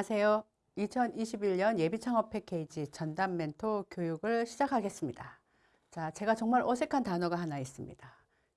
안녕하세요. 2021년 예비창업 패키지 전담 멘토 교육을 시작하겠습니다. 자, 제가 정말 어색한 단어가 하나 있습니다.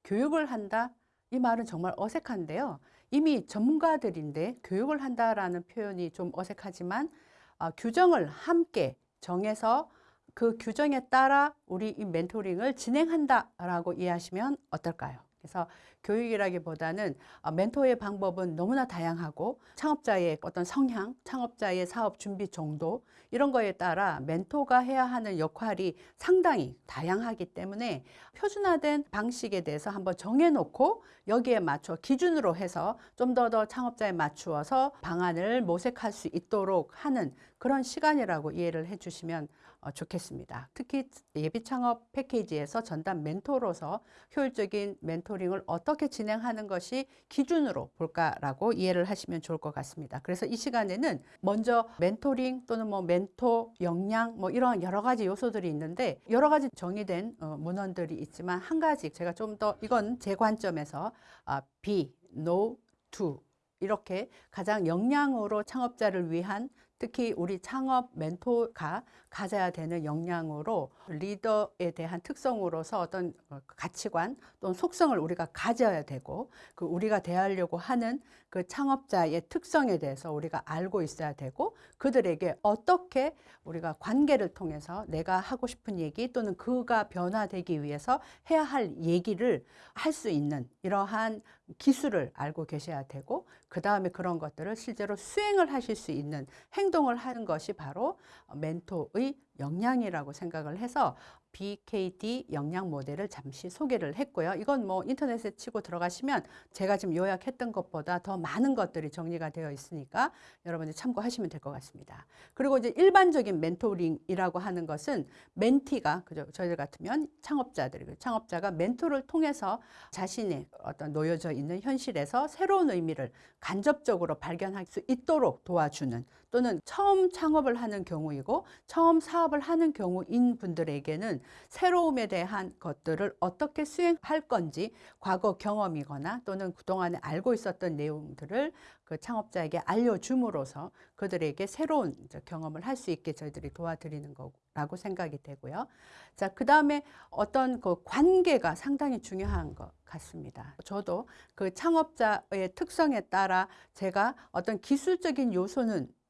교육을 한다? 이 말은 정말 어색한데요. 이미 전문가들인데 교육을 한다라는 표현이 좀 어색하지만 어, 규정을 함께 정해서 그 규정에 따라 우리 이 멘토링을 진행한다라고 이해하시면 어떨까요? 그래서 교육이라기보다는 어, 멘토의 방법은 너무나 다양하고 창업자의 어떤 성향, 창업자의 사업 준비 정도 이런 거에 따라 멘토가 해야 하는 역할이 상당히 다양하기 때문에 표준화된 방식에 대해서 한번 정해놓고 여기에 맞춰 기준으로 해서 좀 더 더 창업자에 맞추어서 방안을 모색할 수 있도록 하는 그런 시간이라고 이해를 해주시면 어, 좋겠습니다. 특히 예비 창업 패키지에서 전담 멘토로서 효율적인 멘토링을 어떻게 진행하는 것이 기준으로 볼까라고 이해를 하시면 좋을 것 같습니다. 그래서 이 시간에는 먼저 멘토링 또는 뭐 멘토 역량 뭐 이런 여러 가지 요소들이 있는데 여러 가지 정의된 어, 문헌들이 있지만 한 가지 제가 좀 더 이건 제 관점에서 아, be, know, do 이렇게 가장 역량으로 창업자를 위한 특히 우리 창업 멘토가 가져야 되는 역량으로 리더에 대한 특성으로서 어떤 어, 가치관 또는 속성을 우리가 가져야 되고 그 우리가 대하려고 하는 그 창업자의 특성에 대해서 우리가 알고 있어야 되고 그들에게 어떻게 우리가 관계를 통해서 내가 하고 싶은 얘기 또는 그가 변화되기 위해서 해야 할 얘기를 할 수 있는 이러한 기술을 알고 계셔야 되고 그 다음에 그런 것들을 실제로 수행을 하실 수 있는 행동을 하는 것이 바로 멘토의 역량이라고 생각을 해서 BKD 역량 모델을 잠시 소개를 했고요. 이건 뭐 인터넷에 치고 들어가시면 제가 지금 요약했던 것보다 더 많은 것들이 정리가 되어 있으니까 여러분이 참고하시면 될 것 같습니다. 그리고 이제 일반적인 멘토링이라고 하는 것은 멘티가 그죠? 저희들 같으면 창업자들이 창업자가 멘토를 통해서 자신의 어떤 놓여져 있는 현실에서 새로운 의미를 간접적으로 발견할 수 있도록 도와주는 또는 처음 창업을 하는 경우이고 처음 사업을 하는 경우인 분들에게는 새로움에 대한 것들을 어떻게 수행할 건지 과거 경험이거나 또는 그동안에 알고 있었던 내용들을 그 창업자에게 알려줌으로써 그들에게 새로운 경험을 할 수 있게 저희들이 도와드리는 거라고 생각이 되고요. 자, 그 다음에 어떤 그 관계가 상당히 중요한 것 같습니다. 저도 그 창업자의 특성에 따라 제가 어떤 기술적인 요소는 어,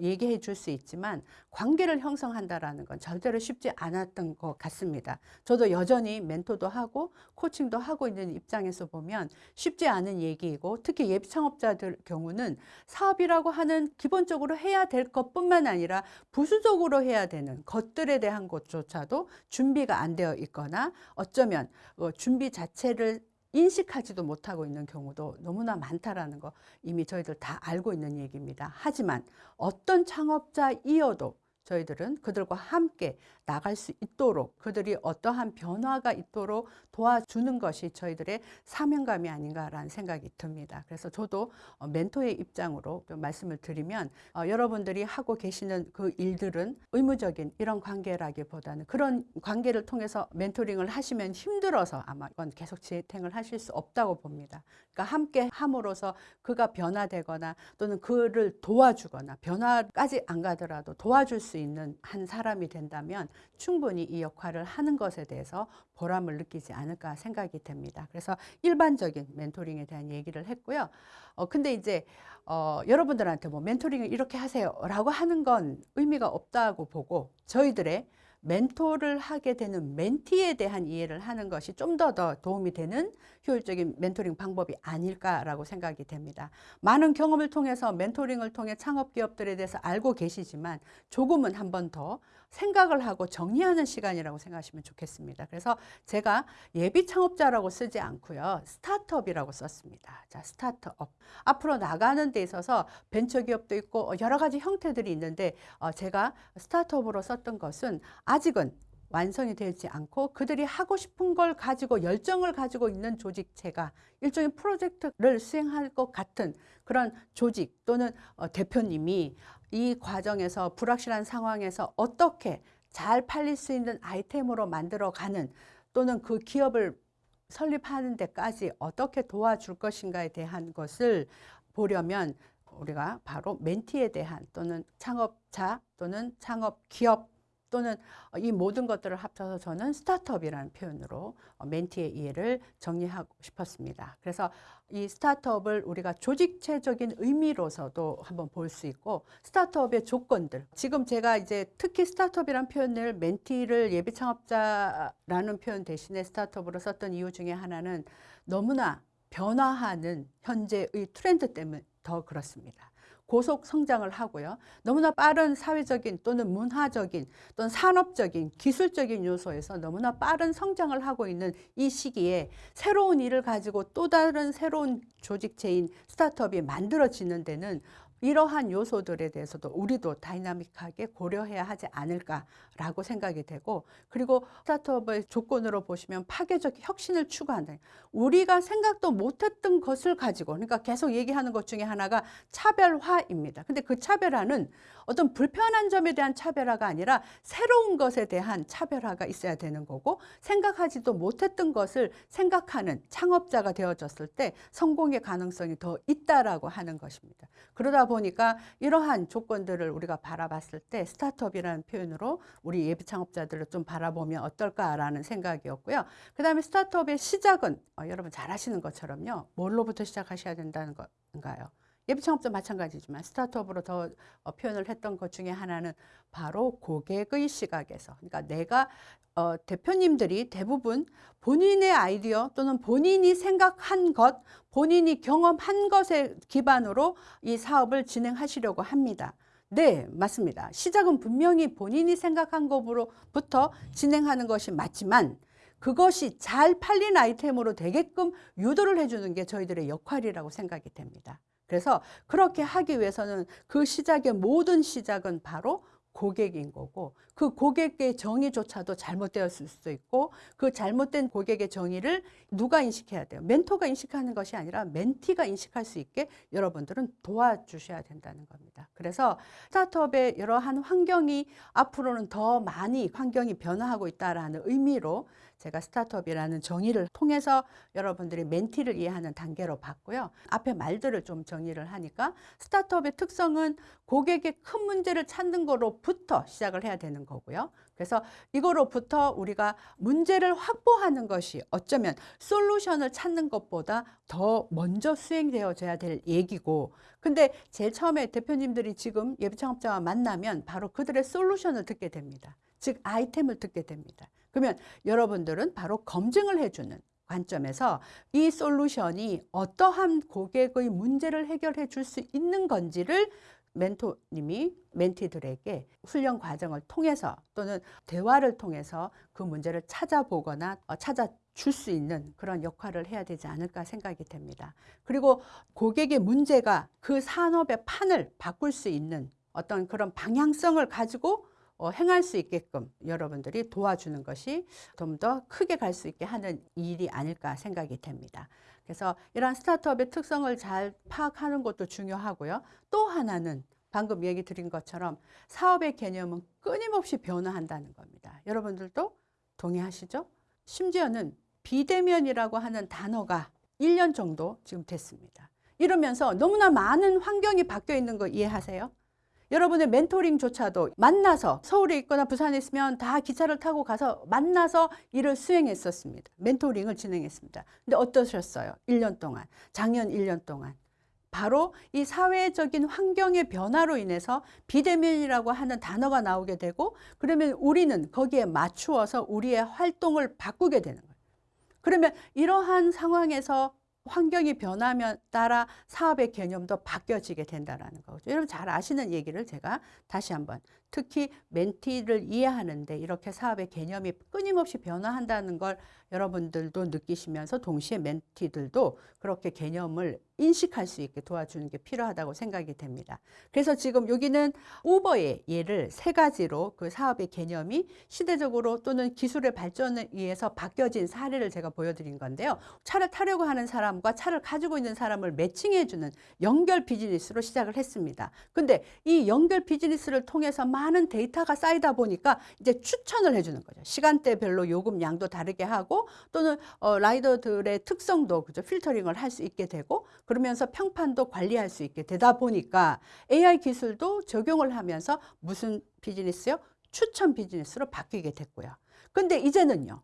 얘기해 줄 수 있지만 관계를 형성한다라는 건 절대로 쉽지 않았던 것 같습니다. 저도 여전히 멘토도 하고 코칭도 하고 있는 입장에서 보면 쉽지 않은 얘기이고 특히 예비 창업자들 경우는 사업이라고 하는 기본적으로 해야 될 것뿐만 아니라 부수적으로 해야 되는 것들에 대한 것조차도 준비가 안 되어 있거나 어쩌면 어, 준비 자체를 인식하지도 못하고 있는 경우도 너무나 많다라는 거 이미 저희들 다 알고 있는 얘기입니다. 하지만 어떤 창업자이어도 저희들은 그들과 함께 나갈 수 있도록 그들이 어떠한 변화가 있도록 도와주는 것이 저희들의 사명감이 아닌가라는 생각이 듭니다. 그래서 저도 어, 멘토의 입장으로 말씀을 드리면 어, 여러분들이 하고 계시는 그 일들은 의무적인 이런 관계라기보다는 그런 관계를 통해서 멘토링을 하시면 힘들어서 아마 이건 계속 재탱을 하실 수 없다고 봅니다. 그러니까 함께 함으로써 그가 변화되거나 또는 그를 도와주거나 변화까지 안 가더라도 도와줄 수 있는 한 사람이 된다면 충분히 이 역할을 하는 것에 대해서 보람을 느끼지 않을까 생각이 됩니다. 그래서 일반적인 멘토링에 대한 얘기를 했고요. 어, 근데 이제 어, 여러분들한테 뭐 멘토링을 이렇게 하세요 라고 하는 건 의미가 없다고 보고 저희들의 멘토를 하게 되는 멘티에 대한 이해를 하는 것이 좀 더 더 도움이 되는 효율적인 멘토링 방법이 아닐까라고 생각이 됩니다. 많은 경험을 통해서 멘토링을 통해 창업 기업들에 대해서 알고 계시지만 조금은 한 번 더 생각을 하고 정리하는 시간이라고 생각하시면 좋겠습니다. 그래서 제가 예비 창업자라고 쓰지 않고요. 스타트업이라고 썼습니다. 자, 스타트업. 앞으로 나가는 데 있어서 벤처기업도 있고 여러 가지 형태들이 있는데 어, 제가 스타트업으로 썼던 것은 아직은 완성이 되지 않고 그들이 하고 싶은 걸 가지고 열정을 가지고 있는 조직체가 일종의 프로젝트를 수행할 것 같은 그런 조직 또는 어, 대표님이 이 과정에서 불확실한 상황에서 어떻게 잘 팔릴 수 있는 아이템으로 만들어가는 또는 그 기업을 설립하는 데까지 어떻게 도와줄 것인가에 대한 것을 보려면 우리가 바로 멘티에 대한 또는 창업자 또는 창업 기업 또는 이 모든 것들을 합쳐서 저는 스타트업이라는 표현으로 멘티의 이해를 정리하고 싶었습니다. 그래서 이 스타트업을 우리가 조직체적인 의미로서도 한번 볼 수 있고 스타트업의 조건들 지금 제가 이제 특히 스타트업이라는 표현을 멘티를 예비 창업자라는 표현 대신에 스타트업으로 썼던 이유 중에 하나는 너무나 변화하는 현재의 트렌드 때문에 더 그렇습니다. 고속 성장을 하고요. 너무나 빠른 사회적인 또는 문화적인 또는 산업적인 기술적인 요소에서 너무나 빠른 성장을 하고 있는 이 시기에 새로운 일을 가지고 또 다른 새로운 조직체인 스타트업이 만들어지는 데는 이러한 요소들에 대해서도 우리도 다이나믹하게 고려해야 하지 않을까라고 생각이 되고 그리고 스타트업의 조건으로 보시면 파괴적 혁신을 추구한다. 우리가 생각도 못했던 것을 가지고 그러니까 계속 얘기하는 것 중에 하나가 차별화입니다. 근데 그 차별화는 어떤 불편한 점에 대한 차별화가 아니라 새로운 것에 대한 차별화가 있어야 되는 거고 생각하지도 못했던 것을 생각하는 창업자가 되어졌을 때 성공의 가능성이 더 있다라고 하는 것입니다. 그러다 보니까 이러한 조건들을 우리가 바라봤을 때 스타트업이라는 표현으로 우리 예비 창업자들을 좀 바라보면 어떨까라는 생각이었고요. 그 다음에 스타트업의 시작은 어, 여러분 잘 아시는 것처럼요. 뭘로부터 시작하셔야 된다는 건가요? 예비 창업자 마찬가지지만 스타트업으로 더 어, 표현을 했던 것 중에 하나는 바로 고객의 시각에서 그러니까 내가 어, 대표님들이 대부분 본인의 아이디어 또는 본인이 생각한 것, 본인이 경험한 것에 기반으로 이 사업을 진행하시려고 합니다. 네, 맞습니다. 시작은 분명히 본인이 생각한 것으로부터 진행하는 것이 맞지만 그것이 잘 팔린 아이템으로 되게끔 유도를 해주는 게 저희들의 역할이라고 생각이 됩니다. 그래서 그렇게 하기 위해서는 그 시작의 모든 시작은 바로 고객인 거고 그 고객의 정의조차도 잘못되었을 수도 있고 그 잘못된 고객의 정의를 누가 인식해야 돼요? 멘토가 인식하는 것이 아니라 멘티가 인식할 수 있게 여러분들은 도와주셔야 된다는 겁니다. 그래서 스타트업의 여러한 환경이 앞으로는 더 많이 환경이 변화하고 있다라는 의미로 제가 스타트업이라는 정의를 통해서 여러분들이 멘티를 이해하는 단계로 봤고요. 앞에 말들을 좀 정리를 하니까 스타트업의 특성은 고객의 큰 문제를 찾는 거로부터 시작을 해야 되는 거고요. 그래서 이거로부터 우리가 문제를 확보하는 것이 어쩌면 솔루션을 찾는 것보다 더 먼저 수행되어져야 될 얘기고 근데 제일 처음에 대표님들이 지금 예비 창업자와 만나면 바로 그들의 솔루션을 듣게 됩니다. 즉 아이템을 듣게 됩니다. 그러면 여러분들은 바로 검증을 해주는 관점에서 이 솔루션이 어떠한 고객의 문제를 해결해 줄 수 있는 건지를 멘토님이 멘티들에게 훈련 과정을 통해서 또는 대화를 통해서 그 문제를 찾아보거나 어, 찾아 줄 수 있는 그런 역할을 해야 되지 않을까 생각이 됩니다. 그리고 고객의 문제가 그 산업의 판을 바꿀 수 있는 어떤 그런 방향성을 가지고 어, 행할 수 있게끔 여러분들이 도와주는 것이 좀 더 크게 갈 수 있게 하는 일이 아닐까 생각이 됩니다. 그래서 이러한 스타트업의 특성을 잘 파악하는 것도 중요하고요. 또 하나는 방금 얘기 드린 것처럼 사업의 개념은 끊임없이 변화한다는 겁니다. 여러분들도 동의하시죠? 심지어는 비대면이라고 하는 단어가 1년 정도 지금 됐습니다. 이러면서 너무나 많은 환경이 바뀌어 있는 거 이해하세요? 여러분의 멘토링조차도 만나서 서울에 있거나 부산에 있으면 다 기차를 타고 가서 만나서 일을 수행했었습니다. 멘토링을 진행했습니다. 근데 어떠셨어요? 1년 동안, 작년 1년 동안. 바로 이 사회적인 환경의 변화로 인해서 비대면이라고 하는 단어가 나오게 되고 그러면 우리는 거기에 맞추어서 우리의 활동을 바꾸게 되는 거예요. 그러면 이러한 상황에서 환경이 변하면 따라 사업의 개념도 바뀌어지게 된다는 거죠. 여러분 잘 아시는 얘기를 제가 다시 한번 특히 멘티를 이해하는데 이렇게 사업의 개념이 끊임없이 변화한다는 걸 여러분들도 느끼시면서 동시에 멘티들도 그렇게 개념을 인식할 수 있게 도와주는 게 필요하다고 생각이 됩니다. 그래서 지금 여기는 우버의 예를 세 가지로 그 사업의 개념이 시대적으로 또는 기술의 발전에 의해서 바뀌어진 사례를 제가 보여드린 건데요. 차를 타려고 하는 사람과 차를 가지고 있는 사람을 매칭해주는 연결 비즈니스로 시작을 했습니다. 근데 이 연결 비즈니스를 통해서 많은 많은 데이터가 쌓이다 보니까 이제 추천을 해주는 거죠. 시간대별로 요금 양도 다르게 하고 또는 어, 라이더들의 특성도 그죠 필터링을 할 수 있게 되고 그러면서 평판도 관리할 수 있게 되다 보니까 AI 기술도 적용을 하면서 무슨 비즈니스요? 추천 비즈니스로 바뀌게 됐고요. 근데 이제는요.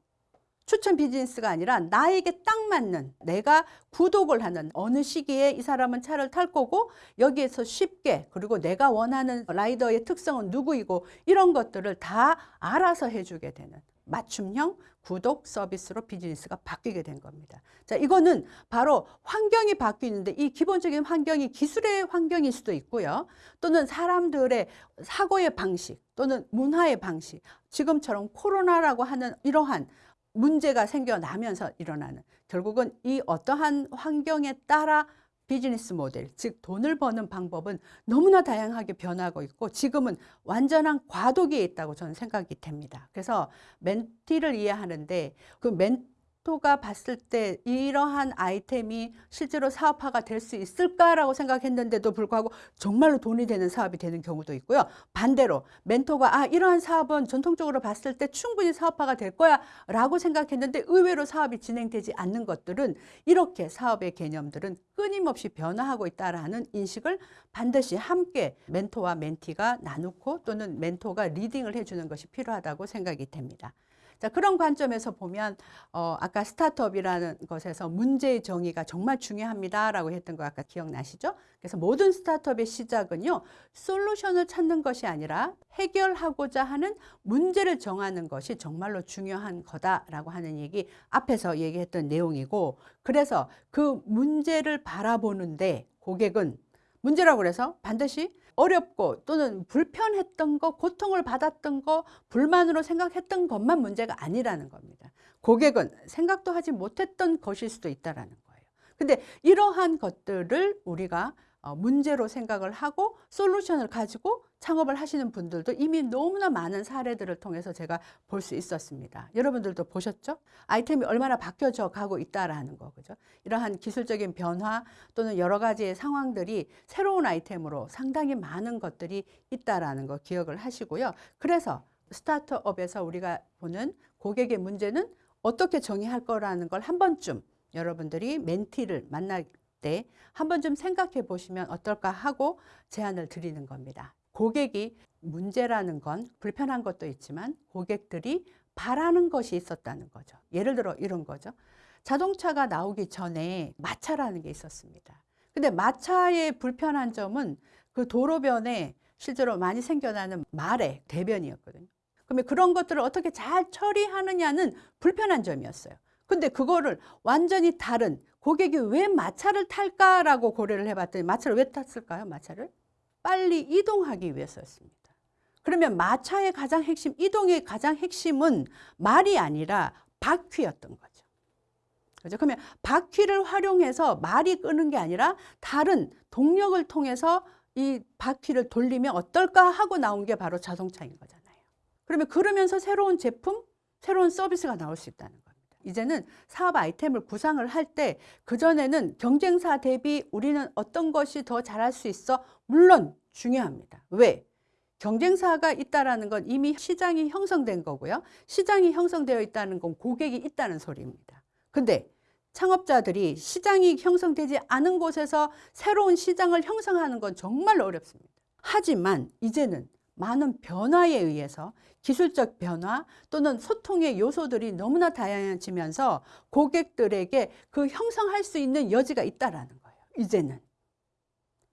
추천 비즈니스가 아니라 나에게 딱 맞는 내가 구독을 하는 어느 시기에 이 사람은 차를 탈 거고 여기에서 쉽게 그리고 내가 원하는 라이더의 특성은 누구이고 이런 것들을 다 알아서 해주게 되는 맞춤형 구독 서비스로 비즈니스가 바뀌게 된 겁니다. 자, 이거는 바로 환경이 바뀌는데 이 기본적인 환경이 기술의 환경일 수도 있고요. 또는 사람들의 사고의 방식 또는 문화의 방식 지금처럼 코로나라고 하는 이러한 문제가 생겨나면서 일어나는 결국은 이 어떠한 환경에 따라 비즈니스 모델, 즉 돈을 버는 방법은 너무나 다양하게 변하고 있고 지금은 완전한 과도기에 있다고 저는 생각이 됩니다. 그래서 멘티를 이해하는데 그 멘, 토가 봤을 때 이러한 아이템이 실제로 사업화가 될 수 있을까라고 생각했는데도 불구하고 정말로 돈이 되는 사업이 되는 경우도 있고요. 반대로 멘토가 아 이러한 사업은 전통적으로 봤을 때 충분히 사업화가 될 거야 라고 생각했는데 의외로 사업이 진행되지 않는 것들은 이렇게 사업의 개념들은 끊임없이 변화하고 있다라는 인식을 반드시 함께 멘토와 멘티가 나누고 또는 멘토가 리딩을 해주는 것이 필요하다고 생각이 됩니다. 자, 그런 관점에서 보면 어, 아까 스타트업이라는 것에서 문제의 정의가 정말 중요합니다라고 했던 거 아까 기억나시죠? 그래서 모든 스타트업의 시작은요. 솔루션을 찾는 것이 아니라 해결하고자 하는 문제를 정하는 것이 정말로 중요한 거다라고 하는 얘기 앞에서 얘기했던 내용이고 그래서 그 문제를 바라보는데 고객은 문제라고 그래서 반드시 어렵고 또는 불편했던 거, 고통을 받았던 거, 불만으로 생각했던 것만 문제가 아니라는 겁니다. 고객은 생각도 하지 못했던 것일 수도 있다라는 거예요. 근데 이러한 것들을 우리가 어, 문제로 생각을 하고 솔루션을 가지고 창업을 하시는 분들도 이미 너무나 많은 사례들을 통해서 제가 볼 수 있었습니다. 여러분들도 보셨죠? 아이템이 얼마나 바뀌어져 가고 있다라는 거, 그죠? 이러한 기술적인 변화 또는 여러 가지의 상황들이 새로운 아이템으로 상당히 많은 것들이 있다라는 거 기억을 하시고요. 그래서 스타트업에서 우리가 보는 고객의 문제는 어떻게 정의할 거라는 걸 한 번쯤 여러분들이 멘티를 만날 때 한번 좀 생각해 보시면 어떨까 하고 제안을 드리는 겁니다. 고객이 문제라는 건 불편한 것도 있지만 고객들이 바라는 것이 있었다는 거죠. 예를 들어 이런 거죠. 자동차가 나오기 전에 마차라는 게 있었습니다. 근데 마차의 불편한 점은 그 도로변에 실제로 많이 생겨나는 말의 대변이었거든요. 그러면 그런 것들을 어떻게 잘 처리하느냐는 불편한 점이었어요. 근데 그거를 완전히 다른 고객이 왜 마차를 탈까라고 고려를 해봤더니 마차를 왜 탔을까요? 마차를? 빨리 이동하기 위해서였습니다. 그러면 마차의 가장 핵심, 이동의 가장 핵심은 말이 아니라 바퀴였던 거죠. 그죠? 그러면 바퀴를 활용해서 말이 끄는 게 아니라 다른 동력을 통해서 이 바퀴를 돌리면 어떨까 하고 나온 게 바로 자동차인 거잖아요. 그러면 그러면서 새로운 제품, 새로운 서비스가 나올 수 있다는 거예요. 이제는 사업 아이템을 구상을 할 때 그전에는 경쟁사 대비 우리는 어떤 것이 더 잘할 수 있어? 물론 중요합니다. 왜? 경쟁사가 있다는 건 이미 시장이 형성된 거고요. 시장이 형성되어 있다는 건 고객이 있다는 소리입니다. 근데 창업자들이 시장이 형성되지 않은 곳에서 새로운 시장을 형성하는 건 정말 어렵습니다. 하지만 이제는 많은 변화에 의해서 기술적 변화 또는 소통의 요소들이 너무나 다양해지면서 고객들에게 그 형성할 수 있는 여지가 있다라는 거예요. 이제는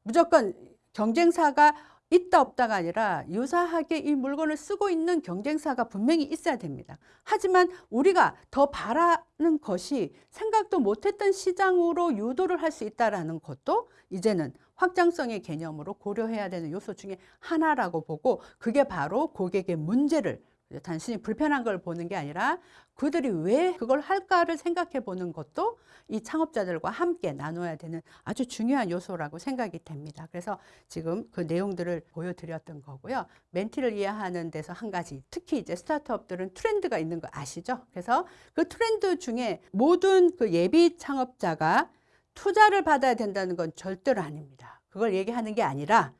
무조건 경쟁사가 있다 없다가 아니라 유사하게 이 물건을 쓰고 있는 경쟁사가 분명히 있어야 됩니다. 하지만 우리가 더 바라는 것이 생각도 못했던 시장으로 유도를 할 수 있다는 것도 이제는 확장성의 개념으로 고려해야 되는 요소 중에 하나라고 보고 그게 바로 고객의 문제를 단순히 불편한 걸 보는 게 아니라 그들이 왜 그걸 할까를 생각해 보는 것도 이 창업자들과 함께 나눠야 되는 아주 중요한 요소라고 생각이 됩니다. 그래서 지금 그 내용들을 보여드렸던 거고요. 멘티를 이해하는 데서 한 가지, 특히 이제 스타트업들은 트렌드가 있는 거 아시죠? 그래서 그 트렌드 중에 모든 그 예비 창업자가 투자를 받아야 된다는 건 절대로 아닙니다. 그걸 얘기하는 게 아니라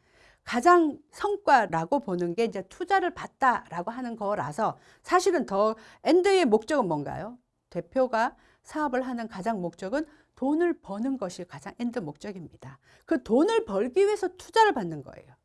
가장 성과라고 보는 게 이제 투자를 받다라고 하는 거라서 사실은 더 엔드의 목적은 뭔가요? 대표가 사업을 하는 가장 목적은 돈을 버는 것이 가장 엔드 목적입니다. 그 돈을 벌기 위해서 투자를 받는 거예요.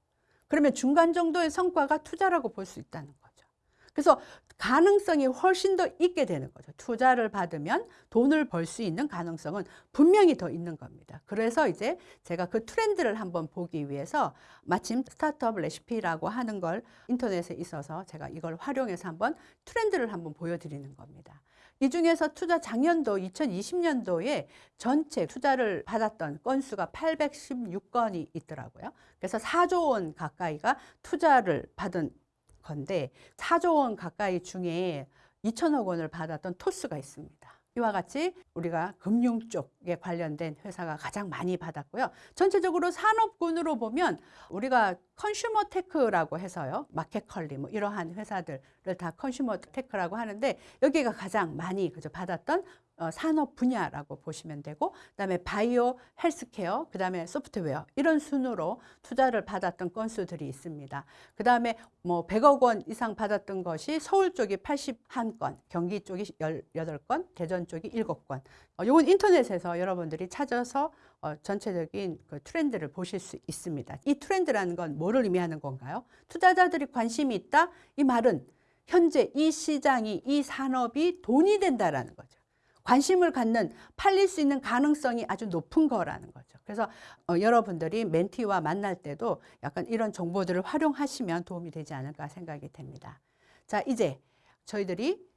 그러면 중간 정도의 성과가 투자라고 볼 수 있다는 거죠. 그래서 가능성이 훨씬 더 있게 되는 거죠. 투자를 받으면 돈을 벌 수 있는 가능성은 분명히 더 있는 겁니다. 그래서 이제 제가 그 트렌드를 한번 보기 위해서 마침 스타트업 레시피라고 하는 걸 인터넷에 있어서 제가 이걸 활용해서 한번 트렌드를 한번 보여드리는 겁니다. 이 중에서 투자 작년도 2020년도에 전체 투자를 받았던 건수가 816건이 있더라고요. 그래서 4조 원 가까이가 투자를 받은 건데 4조 원 가까이 중에 2천억 원을 받았던 토스가 있습니다. 이와 같이 우리가 금융 쪽에 관련된 회사가 가장 많이 받았고요. 전체적으로 산업군으로 보면 우리가 컨슈머 테크라고 해서요. 마켓컬리 뭐 이러한 회사들을 다 컨슈머 테크라고 하는데 여기가 가장 많이 그저 받았던 어, 산업 분야라고 보시면 되고 그다음에 바이오 헬스케어 그다음에 소프트웨어 이런 순으로 투자를 받았던 건수들이 있습니다. 그다음에 뭐 100억 원 이상 받았던 것이 서울 쪽이 81건, 경기 쪽이 18건, 대전 쪽이 7건. 어, 이건 인터넷에서 여러분들이 찾아서 어, 전체적인 그 트렌드를 보실 수 있습니다. 이 트렌드라는 건 뭐를 의미하는 건가요? 투자자들이 관심이 있다? 이 말은 현재 이 시장이 이 산업이 돈이 된다라는 거죠. 관심을 갖는 팔릴 수 있는 가능성이 아주 높은 거라는 거죠. 그래서 어, 여러분들이 멘티와 만날 때도 약간 이런 정보들을 활용하시면 도움이 되지 않을까 생각이 됩니다. 자, 이제 저희들이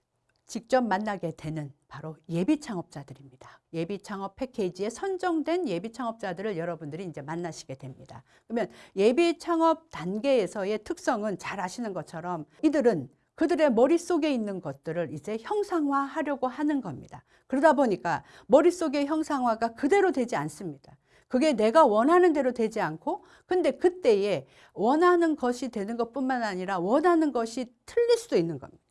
직접 만나게 되는 바로 예비 창업자들입니다. 예비 창업 패키지에 선정된 예비 창업자들을 여러분들이 이제 만나시게 됩니다. 그러면 예비 창업 단계에서의 특성은 잘 아시는 것처럼 이들은 그들의 머릿속에 있는 것들을 이제 형상화하려고 하는 겁니다. 그러다 보니까 머릿속의 형상화가 그대로 되지 않습니다. 그게 내가 원하는 대로 되지 않고 근데 그때에 원하는 것이 되는 것뿐만 아니라 원하는 것이 틀릴 수도 있는 겁니다.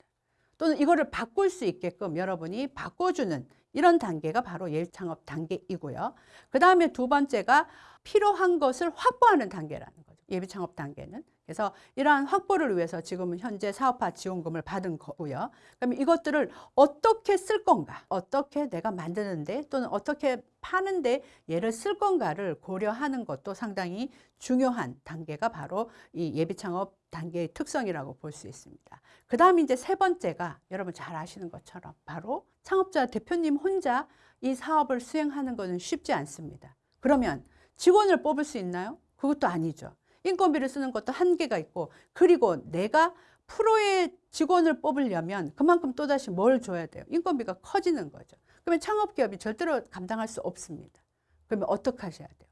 또는 이거를 바꿀 수 있게끔 여러분이 바꿔주는 이런 단계가 바로 예창업 단계이고요. 그 다음에 두 번째가 필요한 것을 확보하는 단계라는 거죠. 예비 창업 단계는. 그래서 이러한 확보를 위해서 지금은 현재 사업화 지원금을 받은 거고요. 그럼 이것들을 어떻게 쓸 건가? 어떻게 내가 만드는데 또는 어떻게 파는데 얘를 쓸 건가를 고려하는 것도 상당히 중요한 단계가 바로 이 예비 창업 단계의 특성이라고 볼 수 있습니다. 그 다음 이제 세 번째가 여러분 잘 아시는 것처럼 바로 창업자 대표님 혼자 이 사업을 수행하는 것은 쉽지 않습니다. 그러면 직원을 뽑을 수 있나요? 그것도 아니죠. 인건비를 쓰는 것도 한계가 있고 그리고 내가 프로의 직원을 뽑으려면 그만큼 또다시 뭘 줘야 돼요? 인건비가 커지는 거죠. 그러면 창업기업이 절대로 감당할 수 없습니다. 그러면 어떻게 하셔야 돼요?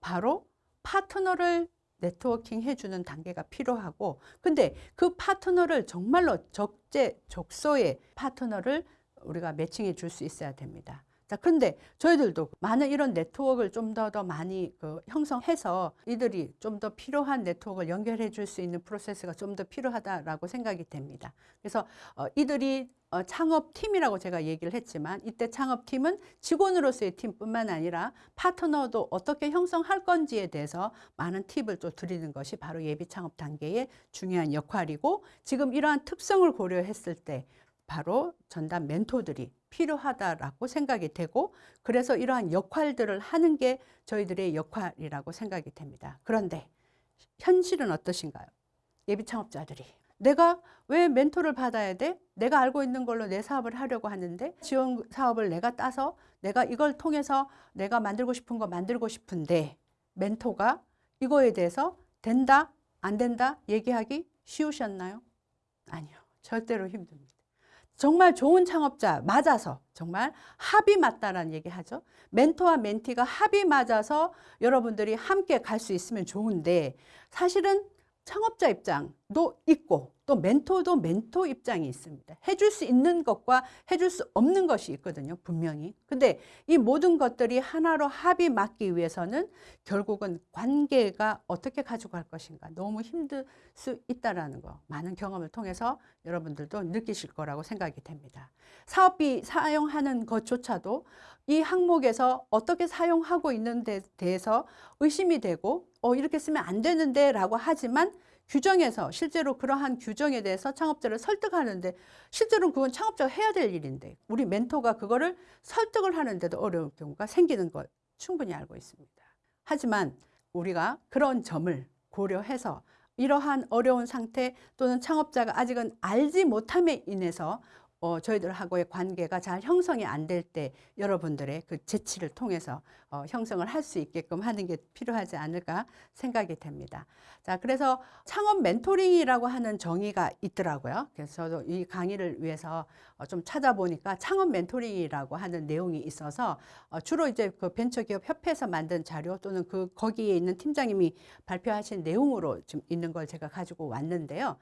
바로 파트너를 네트워킹 해주는 단계가 필요하고 근데 그 파트너를 정말로 적재적소의 파트너를 우리가 매칭해 줄 수 있어야 됩니다. 자, 근데 저희들도 많은 이런 네트워크를 좀더더 많이 그 형성해서 이들이 좀 더 필요한 네트워크를 연결해 줄 수 있는 프로세스가 좀 더 필요하다라고 생각이 됩니다. 그래서 어, 이들이 어, 창업팀이라고 제가 얘기를 했지만 이때 창업팀은 직원으로서의 팀뿐만 아니라 파트너도 어떻게 형성할 건지에 대해서 많은 팁을 또 드리는 것이 바로 예비 창업 단계의 중요한 역할이고 지금 이러한 특성을 고려했을 때 바로 전담 멘토들이 필요하다라고 생각이 되고 그래서 이러한 역할들을 하는 게 저희들의 역할이라고 생각이 됩니다. 그런데 현실은 어떠신가요? 예비 창업자들이 내가 왜 멘토를 받아야 돼? 내가 알고 있는 걸로 내 사업을 하려고 하는데 지원 사업을 내가 따서 내가 이걸 통해서 내가 만들고 싶은 거 만들고 싶은데 멘토가 이거에 대해서 된다, 안 된다 얘기하기 쉬우셨나요? 아니요. 절대로 힘듭니다. 정말 좋은 창업자 맞아서 정말 합이 맞다라는 얘기 하죠. 멘토와 멘티가 합이 맞아서 여러분들이 함께 갈 수 있으면 좋은데 사실은 창업자 입장도 있고 또 멘토도 멘토 입장이 있습니다. 해줄 수 있는 것과 해줄 수 없는 것이 있거든요. 분명히. 근데 이 모든 것들이 하나로 합이 맞기 위해서는 결국은 관계가 어떻게 가져갈 것인가 너무 힘들 수 있다라는 거 많은 경험을 통해서 여러분들도 느끼실 거라고 생각이 됩니다. 사업비 사용하는 것조차도 이 항목에서 어떻게 사용하고 있는 데 대해서 의심이 되고 어 이렇게 쓰면 안 되는데 라고 하지만 규정에서 실제로 그러한 규정에 대해서 창업자를 설득하는데 실제로 그건 창업자가 해야 될 일인데 우리 멘토가 그거를 설득을 하는데도 어려운 경우가 생기는 걸 충분히 알고 있습니다. 하지만 우리가 그런 점을 고려해서 이러한 어려운 상태 또는 창업자가 아직은 알지 못함에 인해서 어, 저희들하고의 관계가 잘 형성이 안 될 때 여러분들의 그 재치를 통해서 어, 형성을 할 수 있게끔 하는 게 필요하지 않을까 생각이 됩니다. 자, 그래서 창업 멘토링이라고 하는 정의가 있더라고요. 그래서 저도 이 강의를 위해서 어, 좀 찾아보니까 창업 멘토링이라고 하는 내용이 있어서 어, 주로 이제 그 벤처기업 협회에서 만든 자료 또는 그 거기에 있는 팀장님이 발표하신 내용으로 좀 있는 걸 제가 가지고 왔는데요.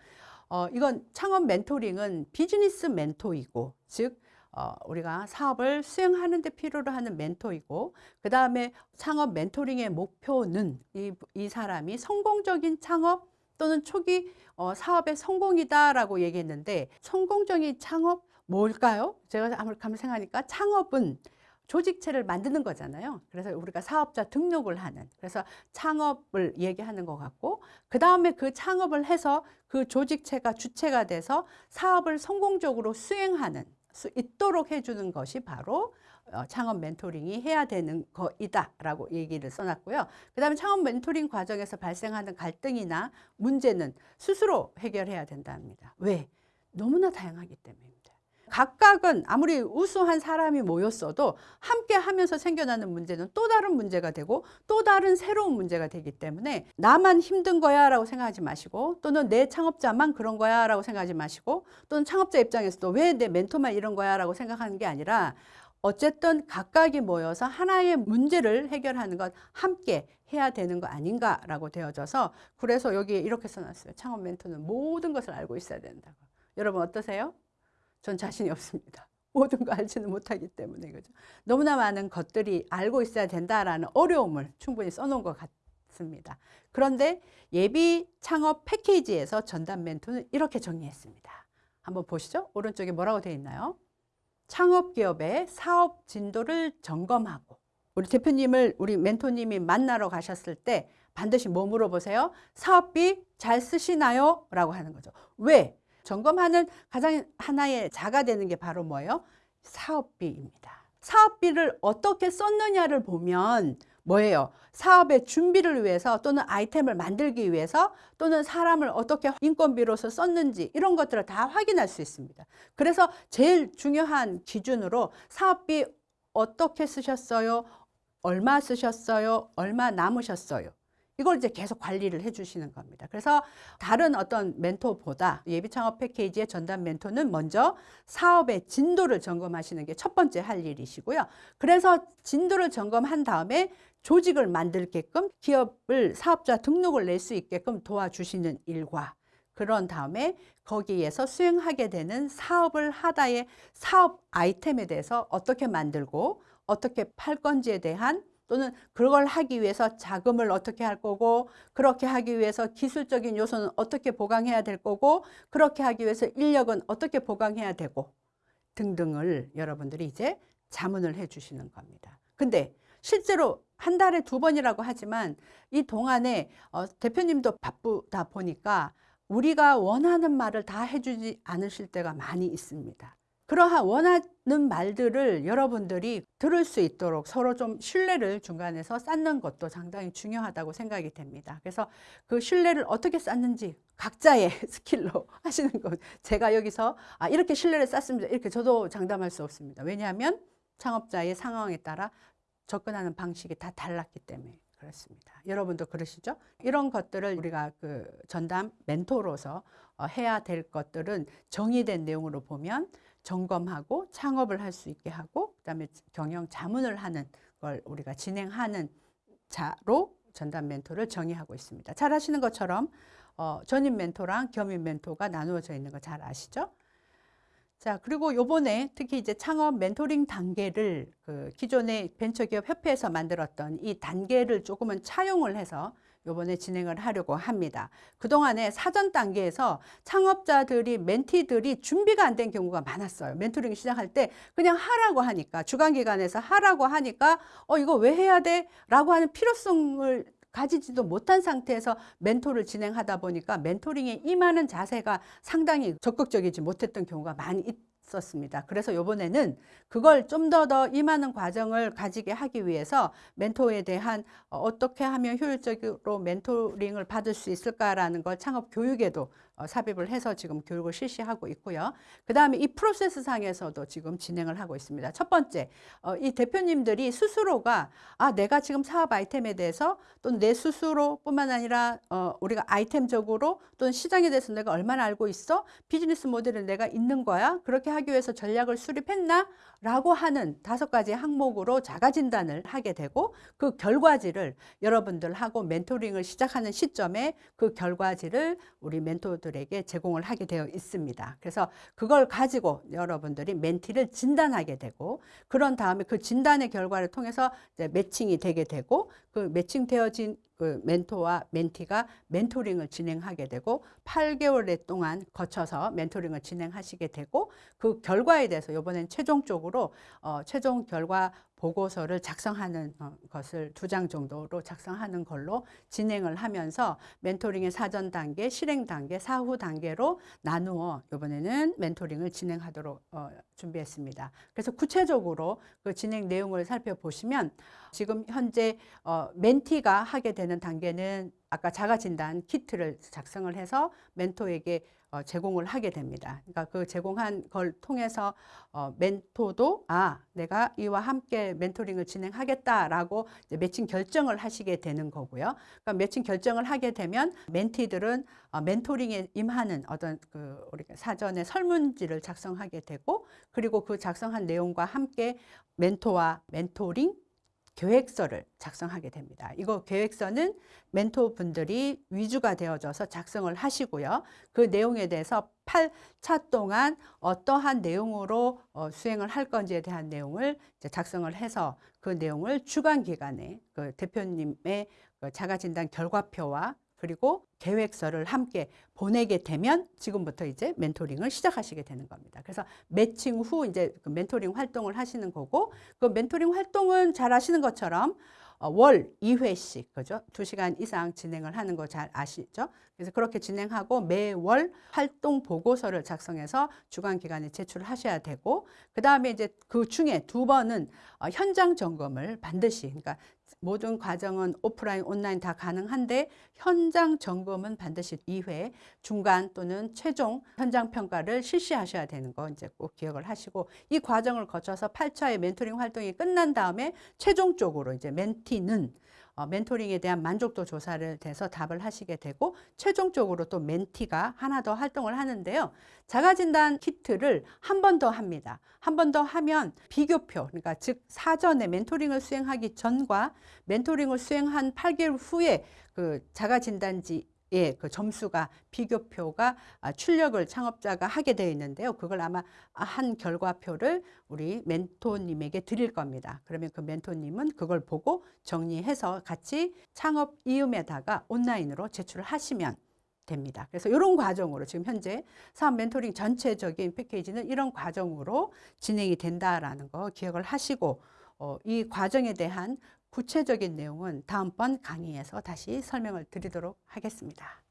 어, 이건 창업 멘토링은 비즈니스 멘토이고, 즉, 어, 우리가 사업을 수행하는 데 필요로 하는 멘토이고, 그 다음에 창업 멘토링의 목표는 이, 이 사람이 성공적인 창업 또는 초기 어, 사업의 성공이다 라고 얘기했는데, 성공적인 창업 뭘까요? 제가 아무리 생각하니까 창업은 조직체를 만드는 거잖아요. 그래서 우리가 사업자 등록을 하는 그래서 창업을 얘기하는 것 같고 그 다음에 그 창업을 해서 그 조직체가 주체가 돼서 사업을 성공적으로 수행하는 수 있도록 해주는 것이 바로 어, 창업 멘토링이 해야 되는 거이다 라고 얘기를 써놨고요. 그 다음에 창업 멘토링 과정에서 발생하는 갈등이나 문제는 스스로 해결해야 된답니다. 왜? 너무나 다양하기 때문에. 각각은 아무리 우수한 사람이 모였어도 함께 하면서 생겨나는 문제는 또 다른 문제가 되고 또 다른 새로운 문제가 되기 때문에 나만 힘든 거야 라고 생각하지 마시고 또는 내 창업자만 그런 거야 라고 생각하지 마시고 또는 창업자 입장에서도 왜 내 멘토만 이런 거야 라고 생각하는 게 아니라 어쨌든 각각이 모여서 하나의 문제를 해결하는 것 함께 해야 되는 거 아닌가라고 되어져서 그래서 여기에 이렇게 써놨어요. 창업 멘토는 모든 것을 알고 있어야 된다고. 여러분 어떠세요? 전 자신이 없습니다. 모든 거 알지는 못하기 때문에 그죠. 너무나 많은 것들이 알고 있어야 된다라는 어려움을 충분히 써놓은 것 같습니다. 그런데 예비 창업 패키지에서 전담 멘토는 이렇게 정리했습니다. 한번 보시죠. 오른쪽에 뭐라고 되어 있나요? 창업 기업의 사업 진도를 점검하고 우리 대표님을 우리 멘토님이 만나러 가셨을 때 반드시 뭐 물어보세요? 사업비 잘 쓰시나요? 라고 하는 거죠. 왜? 점검하는 가장 하나의 자가 되는 게 바로 뭐예요? 사업비입니다. 사업비를 어떻게 썼느냐를 보면 뭐예요? 사업의 준비를 위해서 또는 아이템을 만들기 위해서 또는 사람을 어떻게 인건비로서 썼는지 이런 것들을 다 확인할 수 있습니다. 그래서 제일 중요한 기준으로 사업비 어떻게 쓰셨어요? 얼마 쓰셨어요? 얼마 남으셨어요? 이걸 이제 계속 관리를 해 주시는 겁니다. 그래서 다른 어떤 멘토보다 예비 창업 패키지의 전담 멘토는 먼저 사업의 진도를 점검하시는 게 첫 번째 할 일이시고요. 그래서 진도를 점검한 다음에 조직을 만들게끔 기업을 사업자 등록을 낼 수 있게끔 도와주시는 일과 그런 다음에 거기에서 수행하게 되는 사업을 하다의 사업 아이템에 대해서 어떻게 만들고 어떻게 팔 건지에 대한 또는 그걸 하기 위해서 자금을 어떻게 할 거고 그렇게 하기 위해서 기술적인 요소는 어떻게 보강해야 될 거고 그렇게 하기 위해서 인력은 어떻게 보강해야 되고 등등을 여러분들이 이제 자문을 해 주시는 겁니다. 근데 실제로 한 달에 두 번이라고 하지만 이 동안에 어, 대표님도 바쁘다 보니까 우리가 원하는 말을 다 해주지 않으실 때가 많이 있습니다. 그러한 원하는 말들을 여러분들이 들을 수 있도록 서로 좀 신뢰를 중간에서 쌓는 것도 상당히 중요하다고 생각이 됩니다. 그래서 그 신뢰를 어떻게 쌓는지 각자의 스킬로 하시는 것. 제가 여기서 아, 이렇게 신뢰를 쌓습니다. 이렇게 저도 장담할 수 없습니다. 왜냐하면 창업자의 상황에 따라 접근하는 방식이 다 달랐기 때문에 그렇습니다. 여러분도 그러시죠? 이런 것들을 우리가 그 전담 멘토로서 어, 해야 될 것들은 정의된 내용으로 보면 점검하고 창업을 할 수 있게 하고 그다음에 경영 자문을 하는 걸 우리가 진행하는 자로 전담 멘토를 정의하고 있습니다. 잘 아시는 것처럼 어, 전임 멘토랑 겸임 멘토가 나누어져 있는 거 잘 아시죠? 자, 그리고 요번에 특히 이제 창업 멘토링 단계를 그 기존의 벤처기업 협회에서 만들었던 이 단계를 조금은 차용을 해서 요번에 진행을 하려고 합니다. 그동안에 사전 단계에서 창업자들이 멘티들이 준비가 안 된 경우가 많았어요. 멘토링 시작할 때 그냥 하라고 하니까 주간기관에서 하라고 하니까 어 이거 왜 해야 돼? 라고 하는 필요성을 가지지도 못한 상태에서 멘토를 진행하다 보니까 멘토링에 임하는 자세가 상당히 적극적이지 못했던 경우가 많이 있었습니다. 그래서 이번에는 그걸 좀 더 더 임하는 과정을 가지게 하기 위해서 멘토에 대한 어, 어떻게 하면 효율적으로 멘토링을 받을 수 있을까라는 걸 창업 교육에도 어, 삽입을 해서 지금 교육을 실시하고 있고요. 그 다음에 이 프로세스 상에서도 지금 진행을 하고 있습니다. 첫 번째, 어, 이 대표님들이 스스로가 아 내가 지금 사업 아이템에 대해서 또는 내 스스로뿐만 아니라 어, 우리가 아이템적으로 또는 시장에 대해서 내가 얼마나 알고 있어? 비즈니스 모델을 내가 있는 거야? 그렇게 하기 위해서 전략을 수립했나? 라고 하는 다섯 가지 항목으로 자가 진단을 하게 되고 그 결과지를 여러분들하고 멘토링을 시작하는 시점에 그 결과지를 우리 멘토들에게 제공을 하게 되어 있습니다. 그래서 그걸 가지고 여러분들이 멘티를 진단하게 되고 그런 다음에 그 진단의 결과를 통해서 매칭이 되게 되고 그 매칭되어진 그 멘토와 멘티가 멘토링을 진행하게 되고 8개월 동안 거쳐서 멘토링을 진행하시게 되고 그 결과에 대해서 이번엔 최종적으로 어, 최종 결과 보고서를 작성하는 어, 것을 두 장 정도로 작성하는 걸로 진행을 하면서 멘토링의 사전 단계, 실행 단계, 사후 단계로 나누어 이번에는 멘토링을 진행하도록 어, 준비했습니다. 그래서 구체적으로 그 진행 내용을 살펴보시면 지금 현재 어, 멘티가 하게 되는 단계는 아까 자가진단 키트를 작성을 해서 멘토에게 어, 제공을 하게 됩니다. 그러니까 그 제공한 걸 통해서 어, 멘토도 아 내가 이와 함께 멘토링을 진행하겠다라고 매칭 결정을 하시게 되는 거고요. 그러니까 매칭 결정을 하게 되면 멘티들은 어, 멘토링에 임하는 어떤 그 우리가 사전에 설문지를 작성하게 되고 그리고 그 작성한 내용과 함께 멘토와 멘토링 계획서를 작성하게 됩니다. 이거 계획서는 멘토분들이 위주가 되어져서 작성을 하시고요. 그 내용에 대해서 8차 동안 어떠한 내용으로 어, 수행을 할 건지에 대한 내용을 작성을 해서 그 내용을 주간 기간에 그 대표님의 그 자가진단 결과표와 그리고 계획서를 함께 보내게 되면 지금부터 이제 멘토링을 시작하시게 되는 겁니다. 그래서 매칭 후 이제 그 멘토링 활동을 하시는 거고 그 멘토링 활동은 잘 아시는 것처럼 어, 월 2회씩 그죠? 2시간 이상 진행을 하는 거 잘 아시죠? 그래서 그렇게 진행하고 매월 활동 보고서를 작성해서 주간 기간에 제출을 하셔야 되고 그다음에 이제 그 중에 두 번은 어, 현장 점검을 반드시 그러니까 모든 과정은 오프라인, 온라인 다 가능한데 현장 점검은 반드시 2회 중간 또는 최종 현장 평가를 실시하셔야 되는 거 이제 꼭 기억을 하시고 이 과정을 거쳐서 8차의 멘토링 활동이 끝난 다음에 최종적으로 이제 멘티는 어, 멘토링에 대한 만족도 조사를 돼서 답을 하시게 되고 최종적으로 또 멘티가 하나 더 활동을 하는데요. 자가진단 키트를 한 번 더 합니다. 한 번 더 하면 비교표, 그러니까 즉 사전에 멘토링을 수행하기 전과 멘토링을 수행한 8개월 후에 그 자가진단지 예, 그 점수가 비교표가 아, 출력을 창업자가 하게 되어 있는데요. 그걸 아마 한 결과표를 우리 멘토님에게 드릴 겁니다. 그러면 그 멘토님은 그걸 보고 정리해서 같이 창업 이음에다가 온라인으로 제출을 하시면 됩니다. 그래서 이런 과정으로 지금 현재 사업 멘토링 전체적인 패키지는 이런 과정으로 진행이 된다라는 거 기억을 하시고 어, 이 과정에 대한 구체적인 내용은 다음번 강의에서 다시 설명을 드리도록 하겠습니다.